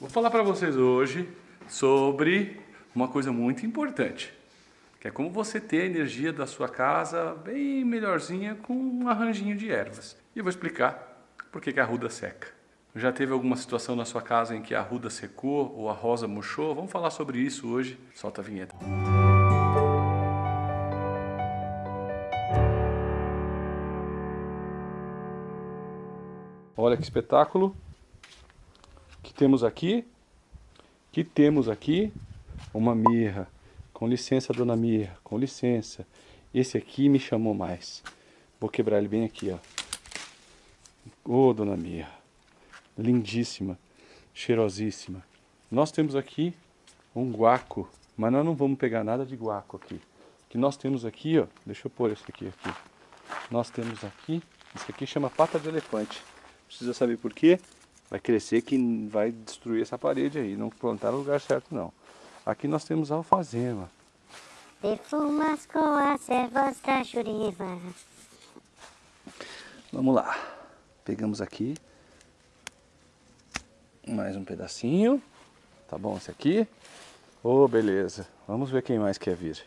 Vou falar para vocês hoje sobre uma coisa muito importante, que é como você ter a energia da sua casa bem melhorzinha com um arranjinho de ervas. E eu vou explicar por que a arruda seca. Já teve alguma situação na sua casa em que a arruda secou ou a rosa murchou? Vamos falar sobre isso hoje. Solta a vinheta. Olha que espetáculo temos aqui. Que temos aqui uma mirra. Com licença, dona Mirra, com licença. Esse aqui me chamou mais. Vou quebrar ele bem aqui, ó. Ô, oh, dona Mirra. Lindíssima, cheirosíssima. Nós temos aqui um guaco, mas nós não vamos pegar nada de guaco aqui. que nós temos aqui, ó, deixa eu pôr esse aqui aqui. Nós temos aqui, isso aqui chama pata de elefante. Precisa saber por quê? Vai crescer que vai destruir essa parede aí, não plantar no lugar certo não. Aqui nós temos alfazema. Perfumas com as ervas da juriva. Vamos lá. Pegamos aqui. Mais um pedacinho. Tá bom esse aqui? Oh, beleza. Vamos ver quem mais quer vir.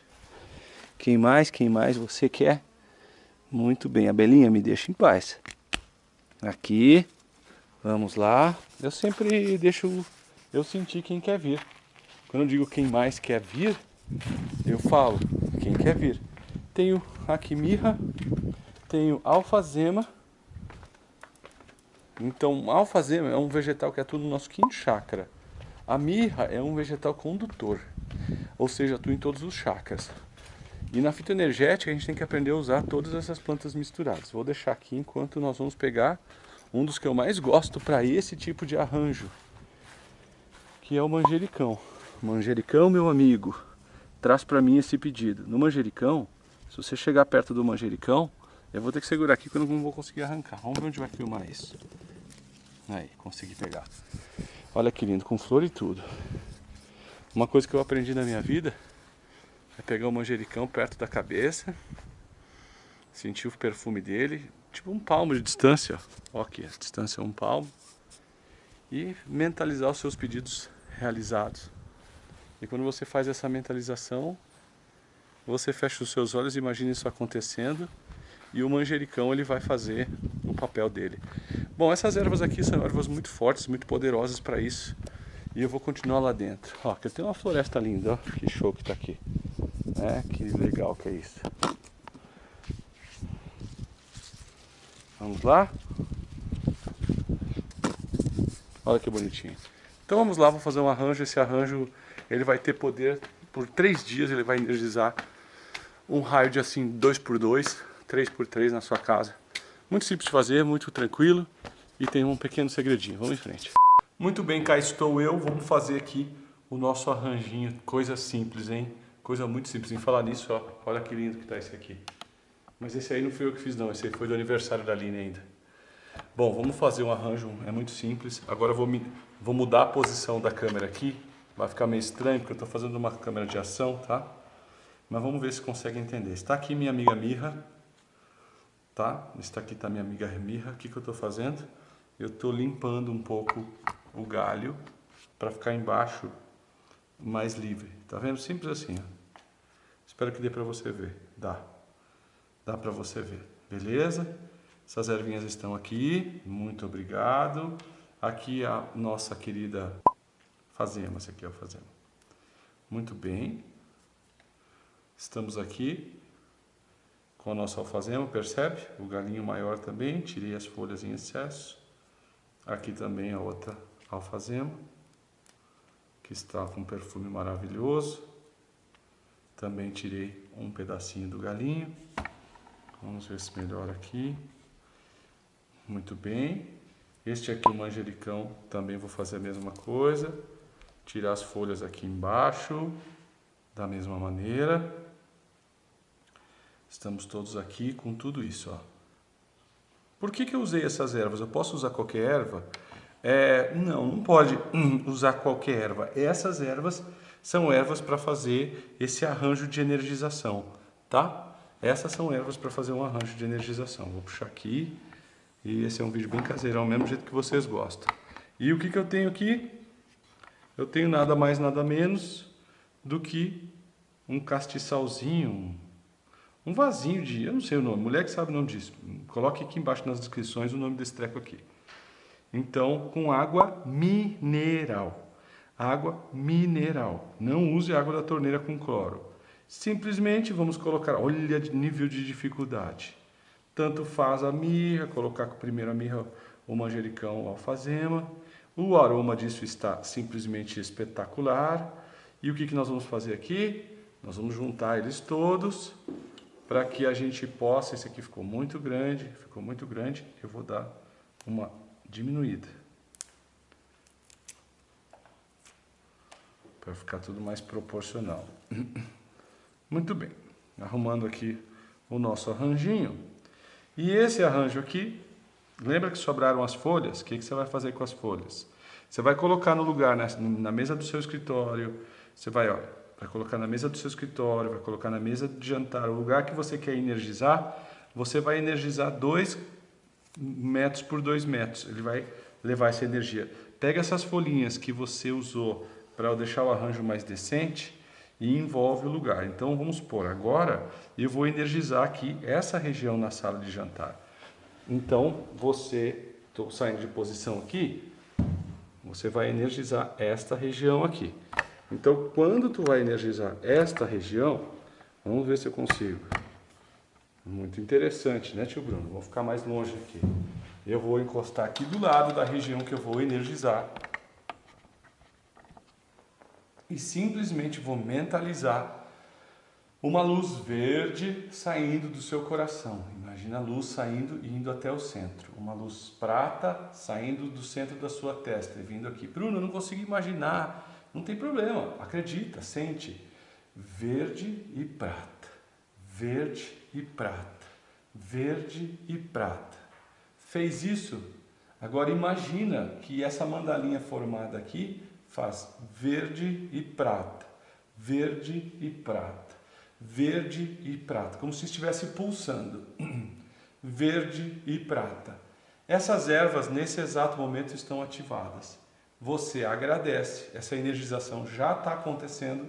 Quem mais, quem mais você quer? Muito bem. A Belinha me deixa em paz. Aqui. Vamos lá. Eu sempre deixo eu sentir quem quer vir. Quando eu digo quem mais quer vir, eu falo quem quer vir. Tenho aqui mirra, tenho alfazema. Então, alfazema é um vegetal que atua no nosso quinto chakra. A mirra é um vegetal condutor, ou seja, atua em todos os chakras. E na fitoenergética a gente tem que aprender a usar todas essas plantas misturadas. Vou deixar aqui enquanto nós vamos pegar um dos que eu mais gosto para esse tipo de arranjo, que é o manjericão. Manjericão, meu amigo, traz para mim esse pedido. No manjericão, se você chegar perto do manjericão, eu vou ter que segurar aqui que eu não vou conseguir arrancar. Vamos ver onde vai filmar isso. Aí, consegui pegar. Olha que lindo, com flor e tudo. Uma coisa que eu aprendi na minha vida é pegar o manjericão perto da cabeça, sentir o perfume dele, tipo um palmo de distância, ó. aqui, a distância é um palmo, e mentalizar os seus pedidos realizados. E quando você faz essa mentalização, você fecha os seus olhos e imagina isso acontecendo, e o manjericão ele vai fazer o papel dele. Bom, essas ervas aqui são ervas muito fortes, muito poderosas para isso. E eu vou continuar lá dentro. Ó, aqui tem uma floresta linda, ó. Que show que tá aqui. É, que legal que é isso. Vamos lá? Olha que bonitinho. Então vamos lá, vou fazer um arranjo. Esse arranjo ele vai ter poder por três dias, ele vai energizar um raio de assim 2 por 2 3 por 3 na sua casa. Muito simples de fazer, muito tranquilo e tem um pequeno segredinho. Vamos em frente. Muito bem, cá estou eu. Vamos fazer aqui o nosso arranjinho. Coisa simples, hein? Coisa muito simples. Em falar nisso, ó, olha que lindo que tá esse aqui. Mas esse aí não foi eu que fiz não, esse aí foi do aniversário da Aline ainda. Bom, vamos fazer um arranjo, é muito simples. Agora eu vou, me, vou mudar a posição da câmera aqui. Vai ficar meio estranho porque eu estou fazendo uma câmera de ação, tá? Mas vamos ver se consegue entender. Está aqui minha amiga Mirra, tá? Está aqui tá minha amiga Mirra. O que, que eu estou fazendo? Eu estou limpando um pouco o galho para ficar embaixo mais livre. Tá vendo? Simples assim, ó. Espero que dê para você ver. Dá. Dá para você ver, beleza? Essas ervinhas estão aqui, muito obrigado. Aqui a nossa querida fazema, esse aqui é o fazema. Muito bem. Estamos aqui com a nossa alfazema, percebe? O galinho maior também, tirei as folhas em excesso. Aqui também a outra alfazema, que está com um perfume maravilhoso. Também tirei um pedacinho do galinho. Vamos ver se melhora aqui. Muito bem. Este aqui, o manjericão, também vou fazer a mesma coisa. Tirar as folhas aqui embaixo, da mesma maneira. Estamos todos aqui com tudo isso, ó. Por que, que eu usei essas ervas? Eu posso usar qualquer erva? É, não, não pode hum, usar qualquer erva. Essas ervas são ervas para fazer esse arranjo de energização, tá? Essas são ervas para fazer um arranjo de energização. Vou puxar aqui. E esse é um vídeo bem caseirão, mesmo jeito que vocês gostam. E o que, que eu tenho aqui? eu tenho nada mais, nada menos do que um castiçalzinho, um vasinho de, eu não sei o nome, mulher que sabe o nome disso. Coloque aqui embaixo nas descrições o nome desse treco aqui. Então, com água mineral. Água mineral. Não use água da torneira com cloro. Simplesmente vamos colocar, olha o nível de dificuldade. Tanto faz a mirra, colocar primeiro a mirra, o manjericão, o alfazema. O aroma disso está simplesmente espetacular. E o que, que nós vamos fazer aqui? Nós vamos juntar eles todos para que a gente possa, esse aqui ficou muito grande, ficou muito grande, eu vou dar uma diminuída. Para ficar tudo mais proporcional. Muito bem, arrumando aqui o nosso arranjinho. E esse arranjo aqui, lembra que sobraram as folhas? O que, que você vai fazer com as folhas? Você vai colocar no lugar, né, na mesa do seu escritório, você vai, ó, vai colocar na mesa do seu escritório, vai colocar na mesa de jantar, o lugar que você quer energizar, você vai energizar 2 metros por 2 metros, ele vai levar essa energia. Pega essas folhinhas que você usou para deixar o arranjo mais decente e envolve o lugar. Então vamos supor, agora eu vou energizar aqui essa região na sala de jantar. Então você, estou saindo de posição aqui, você vai energizar esta região aqui. Então quando tu vai energizar esta região, vamos ver se eu consigo. Muito interessante, né tio Bruno? Vou ficar mais longe aqui. Eu vou encostar aqui do lado da região que eu vou energizar e simplesmente vou mentalizar uma luz verde saindo do seu coração. Imagina a luz saindo e indo até o centro. Uma luz prata saindo do centro da sua testa e vindo aqui. Bruno, eu não consigo imaginar. Não tem problema, acredita, sente. Verde e prata, verde e prata, verde e prata. Fez isso? Agora imagina que essa mandalinha formada aqui faz verde e prata, verde e prata, verde e prata, como se estivesse pulsando, verde e prata. Essas ervas nesse exato momento estão ativadas. Você agradece, essa energização já está acontecendo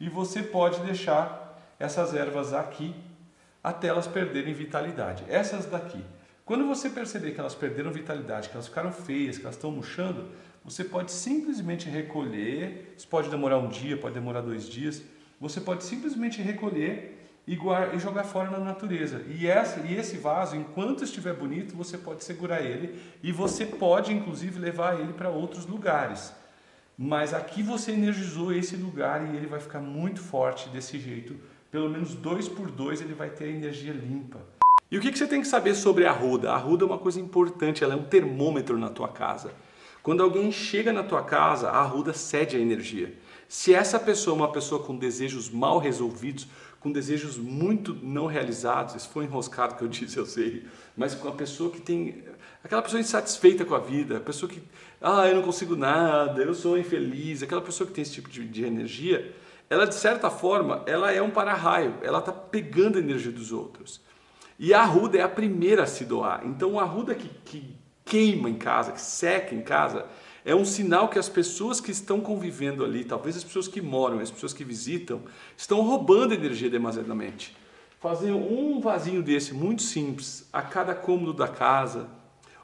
e você pode deixar essas ervas aqui até elas perderem vitalidade. Essas daqui. Quando você perceber que elas perderam vitalidade, que elas ficaram feias, que elas estão murchando, você pode simplesmente recolher, isso pode demorar um dia, pode demorar dois dias, você pode simplesmente recolher e, guardar, e jogar fora na natureza. E, essa, e esse vaso, enquanto estiver bonito, você pode segurar ele e você pode, inclusive, levar ele para outros lugares. Mas aqui você energizou esse lugar e ele vai ficar muito forte desse jeito. Pelo menos dois por dois ele vai ter energia limpa. E o que você tem que saber sobre a arruda? A arruda é uma coisa importante, ela é um termômetro na tua casa. Quando alguém chega na tua casa, a arruda cede a energia. Se essa pessoa é uma pessoa com desejos mal resolvidos, com desejos muito não realizados, isso foi enroscado que eu disse, eu sei, mas com a pessoa que tem, aquela pessoa insatisfeita com a vida, a pessoa que, ah, eu não consigo nada, eu sou infeliz, aquela pessoa que tem esse tipo de, de energia, ela de certa forma, ela é um para-raio, ela está pegando a energia dos outros. E a arruda é a primeira a se doar, então a arruda que, que queima em casa, que seca em casa, é um sinal que as pessoas que estão convivendo ali, talvez as pessoas que moram, as pessoas que visitam, estão roubando energia demasiadamente. Fazer um vasinho desse, muito simples, a cada cômodo da casa,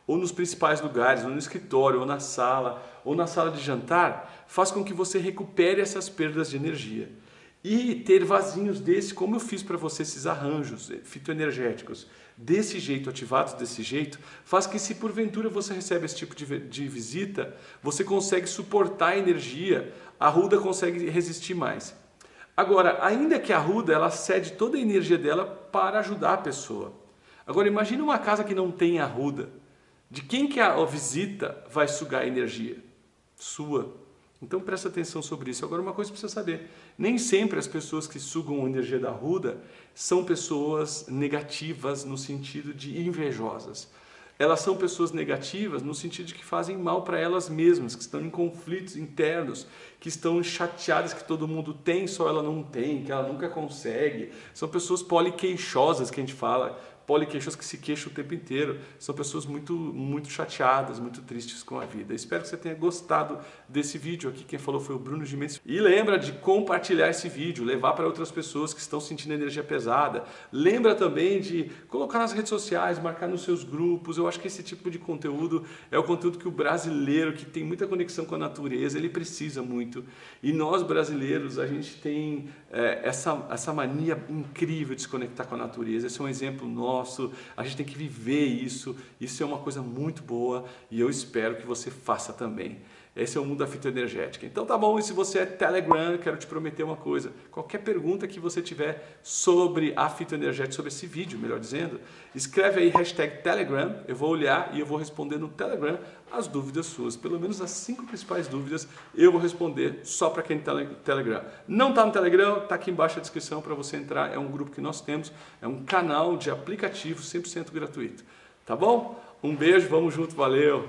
ou nos principais lugares, ou no escritório, ou na sala, ou na sala de jantar, faz com que você recupere essas perdas de energia. E ter vasinhos desse, como eu fiz para você esses arranjos fitoenergéticos, desse jeito, ativados desse jeito, faz que se porventura você recebe esse tipo de, de visita, você consegue suportar a energia, a ruda consegue resistir mais. Agora, ainda que a ruda, ela cede toda a energia dela para ajudar a pessoa. Agora, imagine uma casa que não tem a ruda. De quem que a visita vai sugar a energia? Sua. Então presta atenção sobre isso. Agora uma coisa precisa saber, nem sempre as pessoas que sugam a energia da ruda são pessoas negativas no sentido de invejosas. Elas são pessoas negativas no sentido de que fazem mal para elas mesmas, que estão em conflitos internos, que estão chateadas que todo mundo tem, só ela não tem, que ela nunca consegue. São pessoas poliqueixosas que a gente fala, poliqueixos que se queixam o tempo inteiro. São pessoas muito, muito chateadas, muito tristes com a vida. Espero que você tenha gostado desse vídeo aqui. Quem falou foi o Bruno Gimenez. E lembra de compartilhar esse vídeo, levar para outras pessoas que estão sentindo energia pesada. Lembra também de colocar nas redes sociais, marcar nos seus grupos. Eu acho que esse tipo de conteúdo é o conteúdo que o brasileiro, que tem muita conexão com a natureza, ele precisa muito. E nós brasileiros, a gente tem é, essa, essa mania incrível de se conectar com a natureza. Esse é um exemplo nosso, a gente tem que viver isso. Isso é uma coisa muito boa e eu espero que você faça também. Esse é o mundo da fitoenergética. Então tá bom, e se você é Telegram, quero te prometer uma coisa. Qualquer pergunta que você tiver sobre a fitoenergética, sobre esse vídeo, melhor dizendo, escreve aí hashtag Telegram, eu vou olhar e eu vou responder no Telegram as dúvidas suas. Pelo menos as cinco principais dúvidas eu vou responder só para quem está no Telegram. Não está no Telegram, está aqui embaixo a descrição para você entrar. É um grupo que nós temos, é um canal de aplicativo 100% gratuito. Tá bom? Um beijo, vamos junto, valeu!